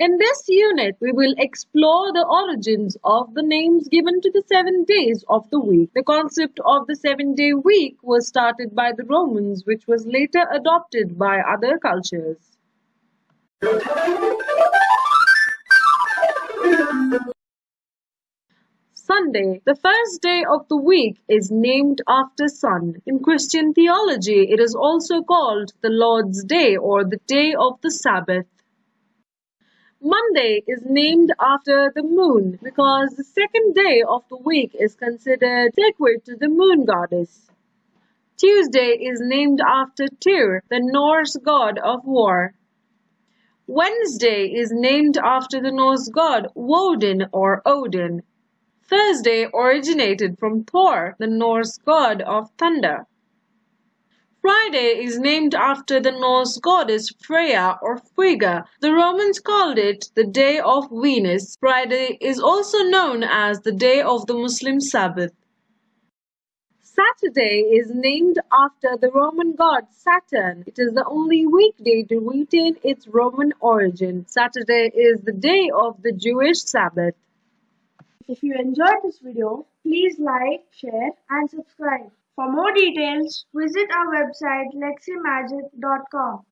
In this unit, we will explore the origins of the names given to the seven days of the week. The concept of the seven day week was started by the Romans, which was later adopted by other cultures. Sunday, the first day of the week, is named after sun. In Christian theology, it is also called the Lord's Day or the day of the Sabbath. Monday is named after the moon because the second day of the week is considered sacred to the moon goddess. Tuesday is named after Tyr, the Norse god of war. Wednesday is named after the Norse god Woden or Odin. Thursday originated from Thor, the Norse god of thunder. Friday is named after the Norse goddess Freya or Frigga. The Romans called it the day of Venus. Friday is also known as the day of the Muslim Sabbath. Saturday is named after the Roman god Saturn. It is the only weekday to retain its Roman origin. Saturday is the day of the Jewish Sabbath. If you enjoyed this video, please like, share and subscribe. For more details, visit our website leximagic.com.